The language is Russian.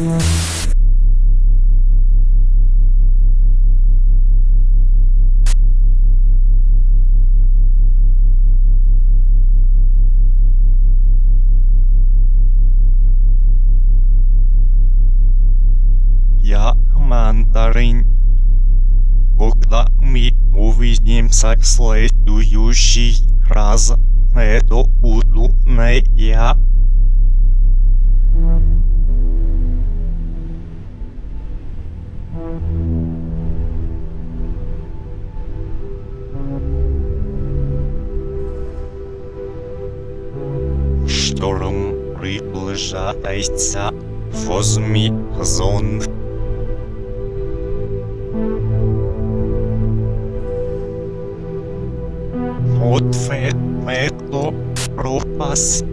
Я мандарин. Когда мы увидимся в следующий раз, это буду не я. Шторм приближається. Возьми зонт. Ответ пропас.